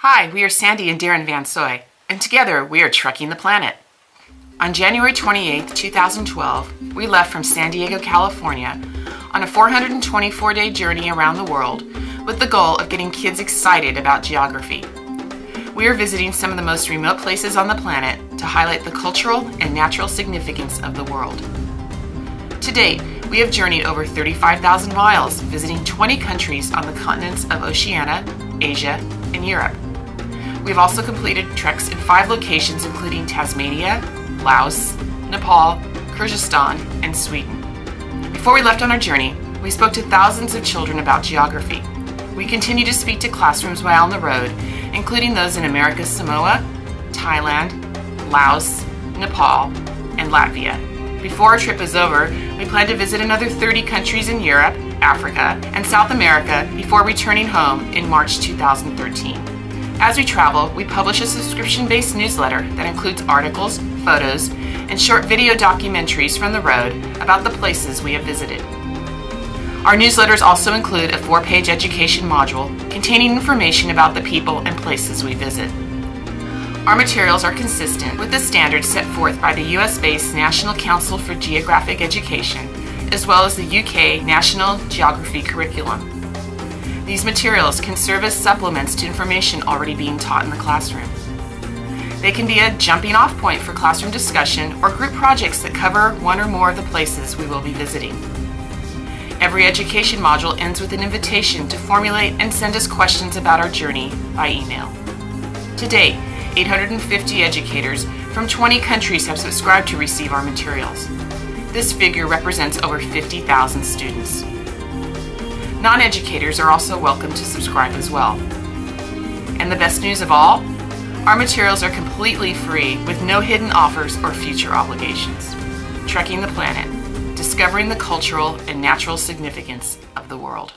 Hi, we are Sandy and Darren Van Soy, and together we are Trekking the Planet. On January 28, 2012, we left from San Diego, California on a 424 day journey around the world with the goal of getting kids excited about geography. We are visiting some of the most remote places on the planet to highlight the cultural and natural significance of the world. To date, we have journeyed over 35,000 miles, visiting 20 countries on the continents of Oceania, Asia, and Europe. We've also completed treks in five locations including Tasmania, Laos, Nepal, Kyrgyzstan, and Sweden. Before we left on our journey, we spoke to thousands of children about geography. We continue to speak to classrooms while on the road, including those in America's Samoa, Thailand, Laos, Nepal, and Latvia. Before our trip is over, we plan to visit another 30 countries in Europe, Africa, and South America before returning home in March 2013. As we travel, we publish a subscription based newsletter that includes articles, photos, and short video documentaries from the road about the places we have visited. Our newsletters also include a four page education module containing information about the people and places we visit. Our materials are consistent with the standards set forth by the US based National Council for Geographic Education, as well as the UK National Geography Curriculum. These materials can serve as supplements to information already being taught in the classroom. They can be a jumping off point for classroom discussion or group projects that cover one or more of the places we will be visiting. Every education module ends with an invitation to formulate and send us questions about our journey by email. To date, 850 educators from 20 countries have subscribed to receive our materials. This figure represents over 50,000 students. Non-educators are also welcome to subscribe as well. And the best news of all? Our materials are completely free with no hidden offers or future obligations. Trekking the Planet, discovering the cultural and natural significance of the world.